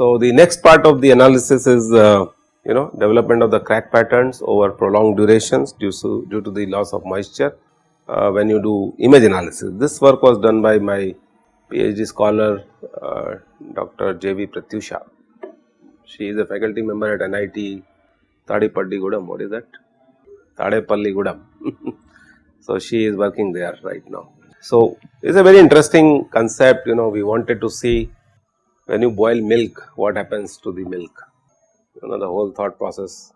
So, the next part of the analysis is uh, you know development of the crack patterns over prolonged durations due to, due to the loss of moisture uh, when you do image analysis. This work was done by my PhD scholar uh, Dr. J.V. Pratyusha. She is a faculty member at NIT Tadepalligudam, what is that? Tadepalligudam. so, she is working there right now. So, it is a very interesting concept you know we wanted to see when you boil milk what happens to the milk you know the whole thought process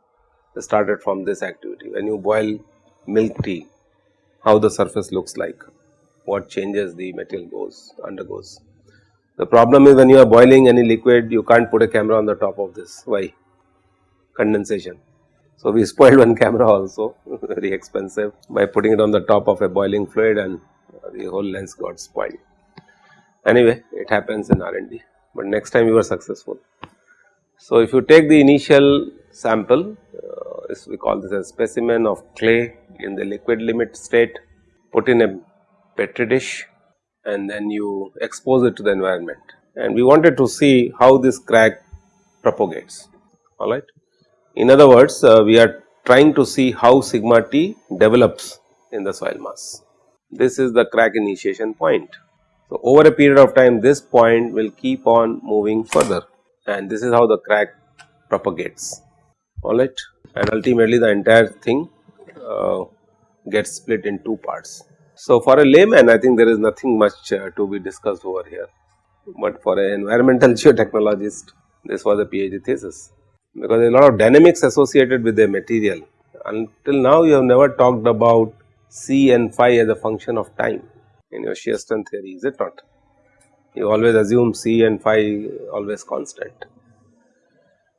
started from this activity. When you boil milk tea how the surface looks like, what changes the material goes undergoes. The problem is when you are boiling any liquid you can't put a camera on the top of this why condensation. So, we spoiled one camera also very expensive by putting it on the top of a boiling fluid and the whole lens got spoiled. Anyway, it happens in R&D, but next time you were successful. So, if you take the initial sample, uh, we call this a specimen of clay in the liquid limit state, put in a petri dish and then you expose it to the environment and we wanted to see how this crack propagates alright. In other words, uh, we are trying to see how sigma t develops in the soil mass. This is the crack initiation point. So, over a period of time this point will keep on moving further. And this is how the crack propagates. Alright and ultimately the entire thing uh, gets split in two parts. So, for a layman I think there is nothing much uh, to be discussed over here, but for an environmental geotechnologist this was a PhD thesis. Because there is a lot of dynamics associated with the material. Until now you have never talked about C and phi as a function of time in your shear strength theory is it not? You always assume C and phi always constant.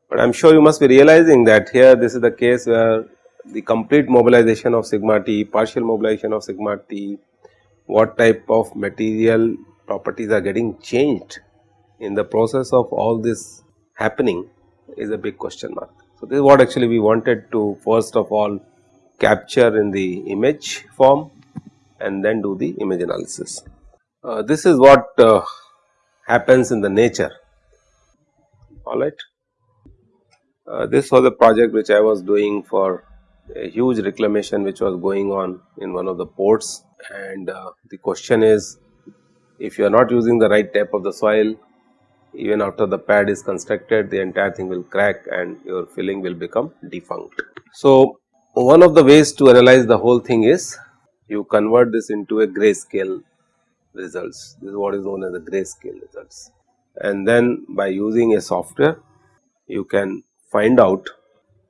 But I am sure you must be realizing that here this is the case where the complete mobilization of sigma t, partial mobilization of sigma t, what type of material properties are getting changed in the process of all this happening is a big question mark. So, this is what actually we wanted to first of all capture in the image form and then do the image analysis. Uh, this is what uh, happens in the nature alright. Uh, this was a project which I was doing for a huge reclamation which was going on in one of the ports and uh, the question is if you are not using the right type of the soil even after the pad is constructed the entire thing will crack and your filling will become defunct. So, one of the ways to analyze the whole thing is you convert this into a grayscale results this is what is known as the grayscale results and then by using a software you can find out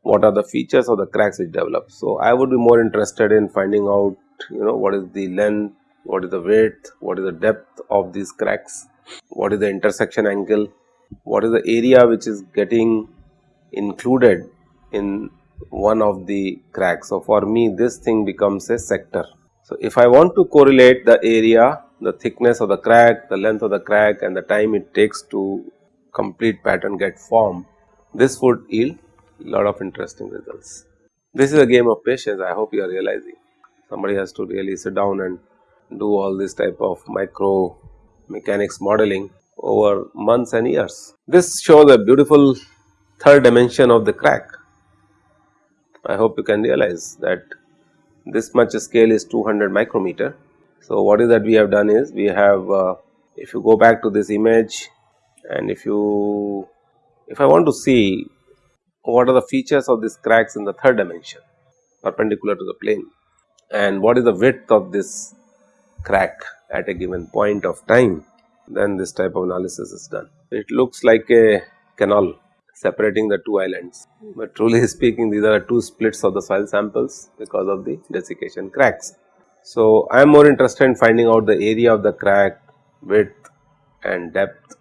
what are the features of the cracks which develop. So, I would be more interested in finding out you know what is the length, what is the width, what is the depth of these cracks, what is the intersection angle, what is the area which is getting included in one of the cracks. So, for me this thing becomes a sector. So, if I want to correlate the area, the thickness of the crack, the length of the crack and the time it takes to complete pattern get formed, this would yield a lot of interesting results. This is a game of patience I hope you are realizing. Somebody has to really sit down and do all this type of micro mechanics modeling over months and years. This shows a beautiful third dimension of the crack. I hope you can realize that this much scale is 200 micrometer. So, what is that we have done is we have uh, if you go back to this image and if you if I want to see what are the features of these cracks in the third dimension perpendicular to the plane and what is the width of this crack at a given point of time then this type of analysis is done. It looks like a canal separating the two islands, but truly speaking these are two splits of the soil samples because of the desiccation cracks. So, I am more interested in finding out the area of the crack, width and depth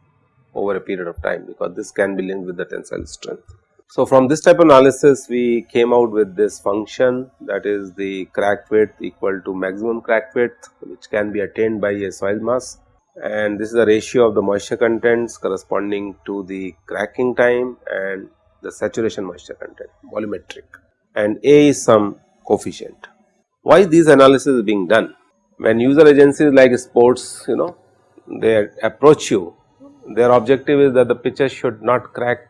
over a period of time because this can be linked with the tensile strength. So, from this type of analysis we came out with this function that is the crack width equal to maximum crack width which can be attained by a soil mass and this is the ratio of the moisture contents corresponding to the cracking time and the saturation moisture content volumetric and A is some coefficient. Why these analysis is being done? When user agencies like sports you know they approach you their objective is that the pitches should not crack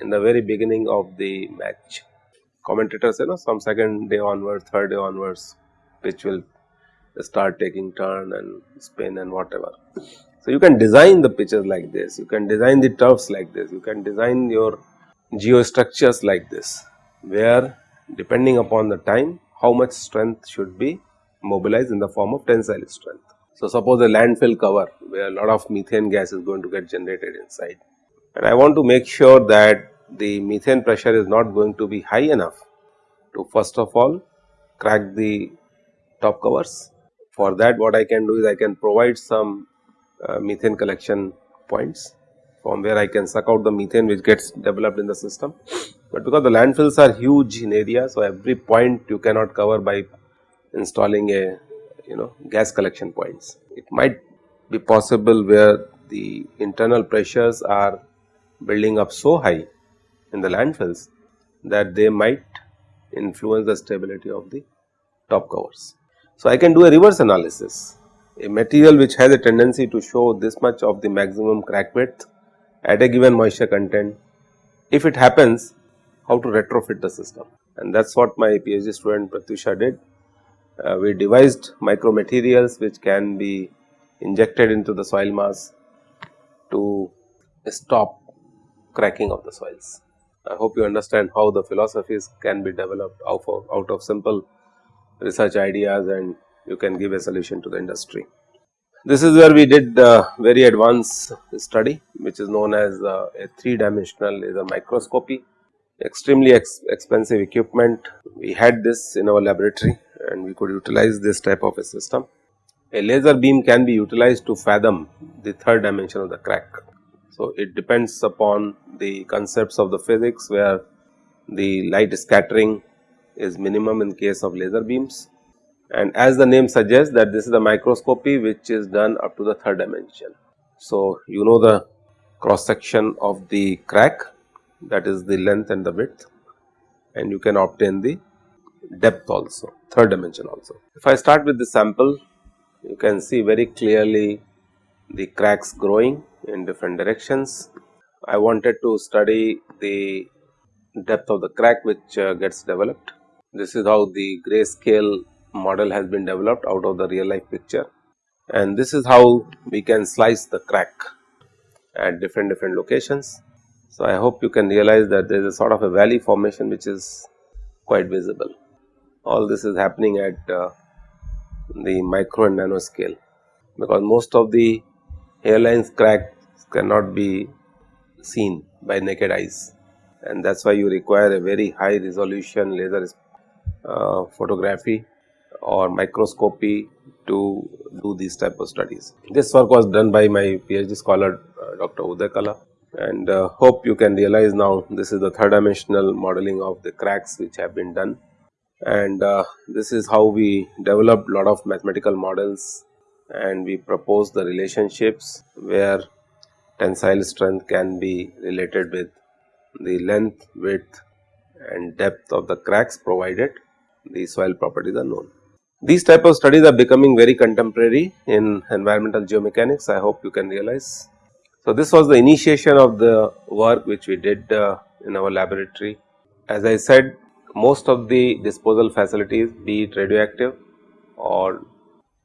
in the very beginning of the match. Commentators you know some second day onwards, third day onwards pitch will start taking turn and spin and whatever. So, you can design the pitches like this, you can design the turfs like this, you can design your geostructures like this, where depending upon the time how much strength should be mobilized in the form of tensile strength. So, suppose a landfill cover where a lot of methane gas is going to get generated inside and I want to make sure that the methane pressure is not going to be high enough to first of all crack the top covers. For that what I can do is I can provide some uh, methane collection points from where I can suck out the methane which gets developed in the system. But because the landfills are huge in area, so every point you cannot cover by installing a you know gas collection points. It might be possible where the internal pressures are building up so high in the landfills that they might influence the stability of the top covers. So, I can do a reverse analysis a material which has a tendency to show this much of the maximum crack width at a given moisture content. If it happens how to retrofit the system and that is what my PhD student Pratyusha did. Uh, we devised micro materials which can be injected into the soil mass to stop cracking of the soils. I hope you understand how the philosophies can be developed out of, out of simple research ideas and you can give a solution to the industry. This is where we did uh, very advanced study which is known as uh, a 3 dimensional laser microscopy extremely ex expensive equipment. We had this in our laboratory and we could utilize this type of a system. A laser beam can be utilized to fathom the third dimension of the crack. So, it depends upon the concepts of the physics where the light scattering is minimum in case of laser beams and as the name suggests that this is the microscopy which is done up to the third dimension. So, you know the cross section of the crack that is the length and the width and you can obtain the depth also third dimension also. If I start with the sample you can see very clearly the cracks growing in different directions. I wanted to study the depth of the crack which uh, gets developed. This is how the grayscale model has been developed out of the real life picture and this is how we can slice the crack at different different locations. So, I hope you can realize that there is a sort of a valley formation which is quite visible. All this is happening at uh, the micro and nano scale because most of the hairlines cracks cannot be seen by naked eyes and that is why you require a very high resolution laser photography or microscopy to do these type of studies. This work was done by my PhD scholar uh, Dr. Uday Kala and uh, hope you can realize now this is the third dimensional modeling of the cracks which have been done and uh, this is how we developed lot of mathematical models and we propose the relationships where tensile strength can be related with the length, width and depth of the cracks provided the soil properties are known. These type of studies are becoming very contemporary in environmental geomechanics I hope you can realize. So, this was the initiation of the work which we did uh, in our laboratory. As I said most of the disposal facilities be it radioactive or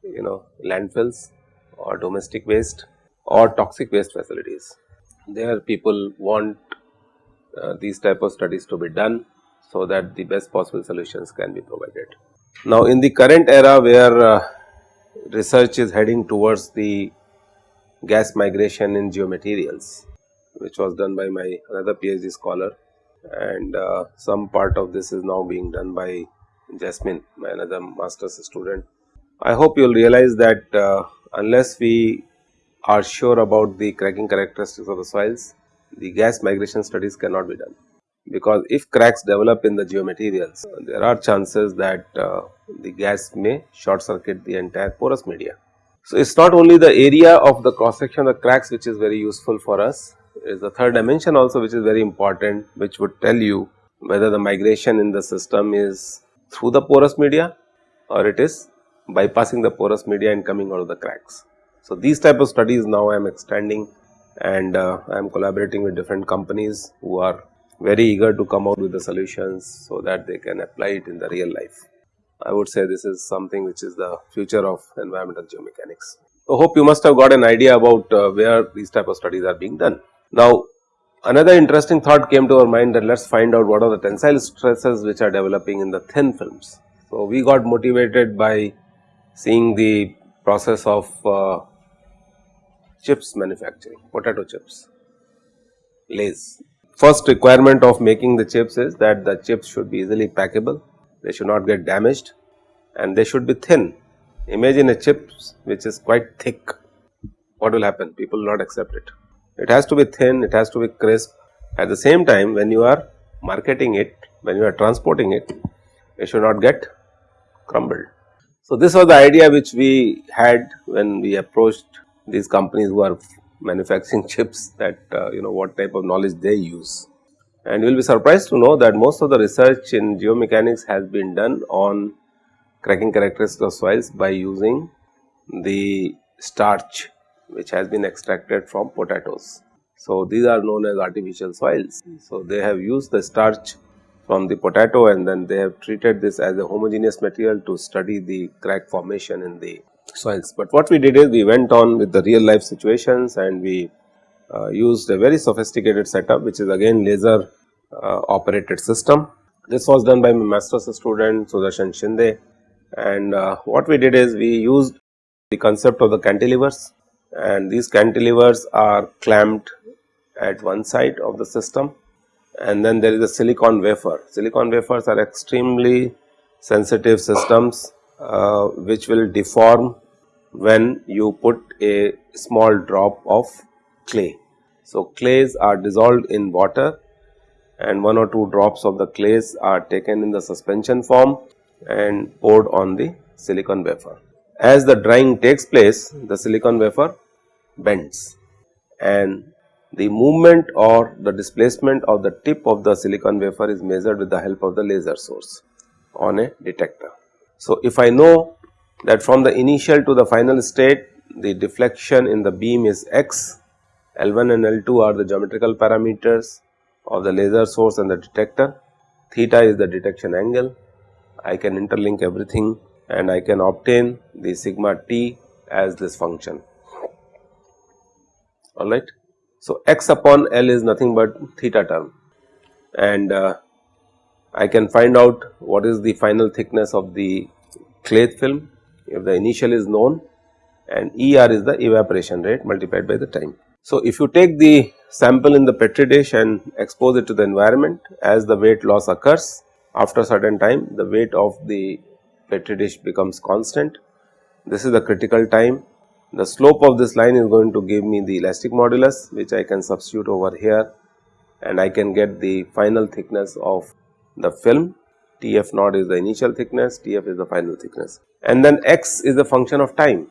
you know landfills or domestic waste or toxic waste facilities. There people want uh, these type of studies to be done so that the best possible solutions can be provided. Now, in the current era where uh, research is heading towards the gas migration in geomaterials which was done by my another PhD scholar and uh, some part of this is now being done by Jasmine my another master's student. I hope you will realize that uh, unless we are sure about the cracking characteristics of the soils the gas migration studies cannot be done because if cracks develop in the geomaterials there are chances that uh, the gas may short circuit the entire porous media. So, it is not only the area of the cross section of the cracks which is very useful for us, it is the third dimension also which is very important which would tell you whether the migration in the system is through the porous media or it is bypassing the porous media and coming out of the cracks. So, these type of studies now I am extending and uh, I am collaborating with different companies who are very eager to come out with the solutions so that they can apply it in the real life. I would say this is something which is the future of environmental geomechanics. I hope you must have got an idea about uh, where these type of studies are being done. Now, another interesting thought came to our mind that let us find out what are the tensile stresses which are developing in the thin films. So, we got motivated by seeing the process of uh, chips manufacturing, potato chips, Lay's. First requirement of making the chips is that the chips should be easily packable, they should not get damaged and they should be thin. Imagine a chip which is quite thick, what will happen? People will not accept it. It has to be thin, it has to be crisp. At the same time, when you are marketing it, when you are transporting it, it should not get crumbled. So, this was the idea which we had when we approached these companies who are manufacturing chips that uh, you know what type of knowledge they use. And you will be surprised to know that most of the research in geomechanics has been done on cracking characteristics of soils by using the starch which has been extracted from potatoes. So, these are known as artificial soils. So, they have used the starch from the potato and then they have treated this as a homogeneous material to study the crack formation in the soils. But what we did is we went on with the real life situations and we uh, used a very sophisticated setup which is again laser uh, operated system. This was done by my master's student Sudarshan Shinde and uh, what we did is we used the concept of the cantilevers and these cantilevers are clamped at one side of the system and then there is a silicon wafer. Silicon wafers are extremely sensitive systems uh, which will deform when you put a small drop of clay. So, clays are dissolved in water and one or two drops of the clays are taken in the suspension form and poured on the silicon wafer. As the drying takes place, the silicon wafer bends and the movement or the displacement of the tip of the silicon wafer is measured with the help of the laser source on a detector. So, if I know that from the initial to the final state the deflection in the beam is x, L1 and L2 are the geometrical parameters of the laser source and the detector, theta is the detection angle, I can interlink everything and I can obtain the sigma t as this function. Alright. So, x upon L is nothing but theta term. And uh, I can find out what is the final thickness of the clay film if the initial is known and ER is the evaporation rate multiplied by the time. So, if you take the sample in the petri dish and expose it to the environment as the weight loss occurs after a certain time the weight of the petri dish becomes constant. This is the critical time. The slope of this line is going to give me the elastic modulus which I can substitute over here and I can get the final thickness of the film Tf naught is the initial thickness, Tf is the final thickness and then x is the function of time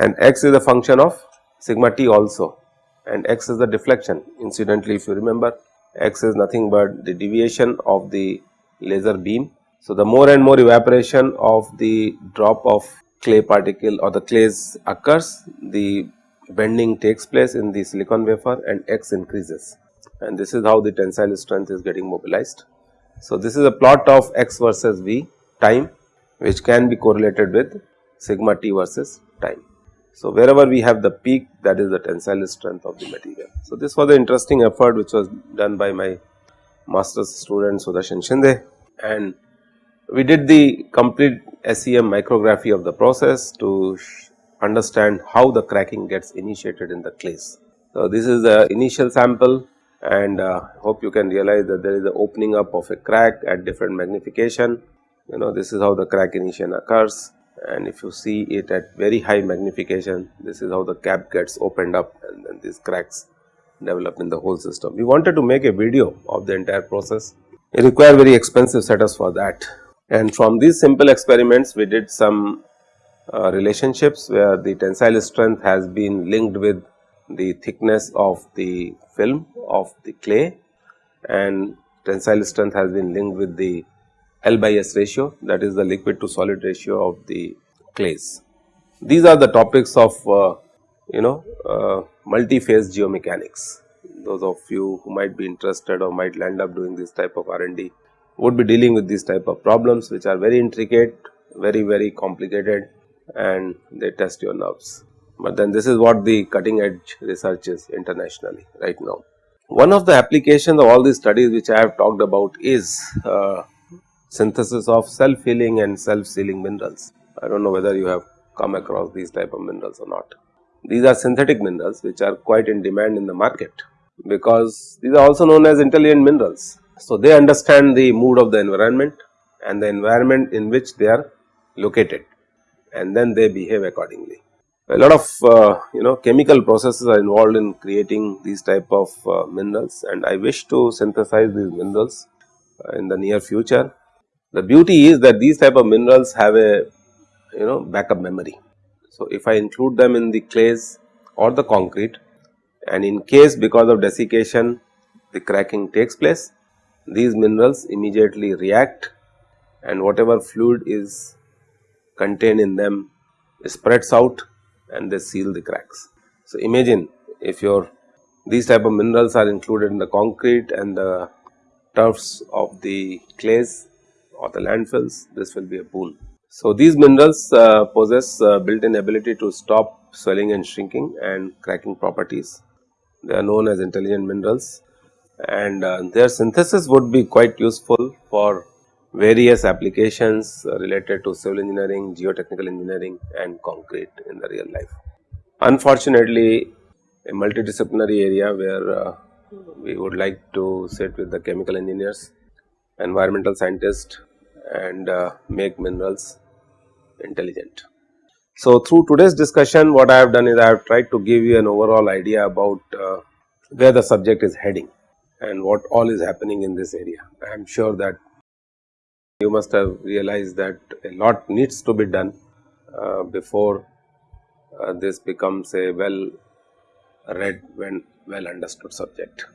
and x is a function of sigma t also and x is the deflection. Incidentally, if you remember x is nothing but the deviation of the laser beam. So, the more and more evaporation of the drop of clay particle or the clays occurs, the bending takes place in the silicon wafer and x increases and this is how the tensile strength is getting mobilized. So, this is a plot of x versus v time which can be correlated with sigma t versus time. So, wherever we have the peak that is the tensile strength of the material. So, this was an interesting effort which was done by my master's student Sudarshan Shinde and we did the complete SEM micrography of the process to understand how the cracking gets initiated in the clays. So, this is the initial sample and uh, hope you can realize that there is the opening up of a crack at different magnification. You know this is how the crack initiation occurs and if you see it at very high magnification this is how the cap gets opened up and then these cracks develop in the whole system. We wanted to make a video of the entire process. It required very expensive setups for that and from these simple experiments we did some uh, relationships where the tensile strength has been linked with the thickness of the film of the clay and tensile strength has been linked with the L by S ratio that is the liquid to solid ratio of the clays. These are the topics of uh, you know uh, multi-phase geomechanics. Those of you who might be interested or might land up doing this type of R&D would be dealing with these type of problems which are very intricate, very very complicated and they test your nerves. But then this is what the cutting edge research is internationally right now. One of the applications of all these studies which I have talked about is uh, synthesis of self healing and self sealing minerals. I do not know whether you have come across these type of minerals or not. These are synthetic minerals which are quite in demand in the market because these are also known as intelligent minerals. So, they understand the mood of the environment and the environment in which they are located and then they behave accordingly. A lot of uh, you know chemical processes are involved in creating these type of uh, minerals and I wish to synthesize these minerals uh, in the near future. The beauty is that these type of minerals have a you know backup memory. So, if I include them in the clays or the concrete and in case because of desiccation the cracking takes place, these minerals immediately react and whatever fluid is contained in them spreads out and they seal the cracks. So, imagine if your these type of minerals are included in the concrete and the turfs of the clays or the landfills this will be a boon. So, these minerals uh, possess uh, built in ability to stop swelling and shrinking and cracking properties. They are known as intelligent minerals and uh, their synthesis would be quite useful for various applications uh, related to civil engineering, geotechnical engineering and concrete in the real life. Unfortunately, a multidisciplinary area where uh, we would like to sit with the chemical engineers, environmental scientists and uh, make minerals intelligent. So, through today's discussion what I have done is I have tried to give you an overall idea about uh, where the subject is heading and what all is happening in this area. I am sure that you must have realized that a lot needs to be done uh, before uh, this becomes a well read when well understood subject.